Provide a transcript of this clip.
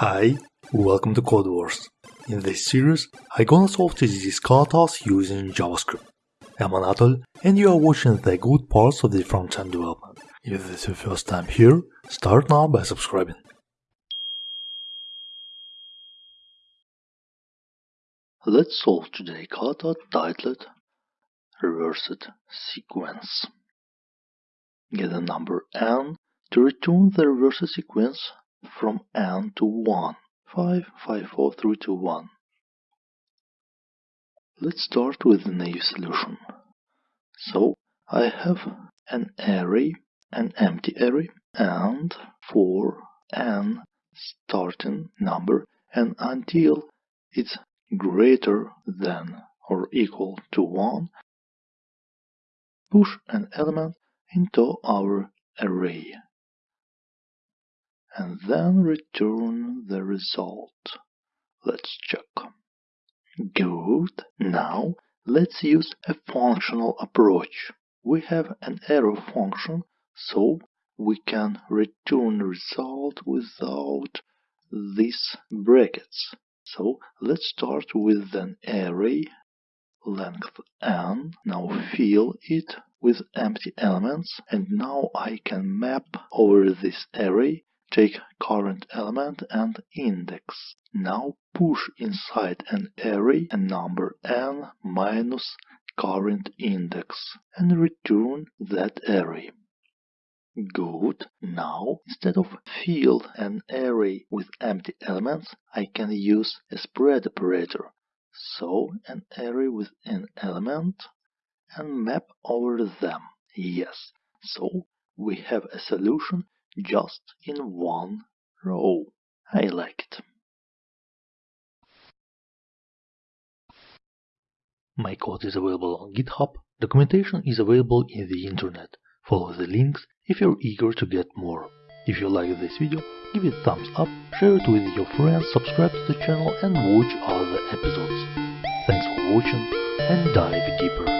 Hi, welcome to Codewars. In this series, I'm gonna solve TDD katas using JavaScript. I'm Anatol, and you are watching the good parts of the front-end development. If this is your first time here, start now by subscribing. Let's solve today kata titled Reversed Sequence. Get a number n to return the reversed sequence from n to 1. 5, 5, 4, 3, 2, 1. Let's start with the naive solution. So I have an array, an empty array, and for n starting number and until it's greater than or equal to 1, push an element into our array and then return the result. Let's check. Good. Now let's use a functional approach. We have an arrow function, so we can return result without these brackets. So let's start with an array length n. Now fill it with empty elements and now I can map over this array Take current element and index. Now push inside an array a number n minus current index and return that array. Good. Now, instead of fill an array with empty elements, I can use a spread operator. So, an array with an element and map over them. Yes. So, we have a solution just in one row. I like it. My code is available on GitHub. Documentation is available in the internet. Follow the links if you're eager to get more. If you like this video, give it a thumbs up, share it with your friends, subscribe to the channel and watch other episodes. Thanks for watching and dive deeper.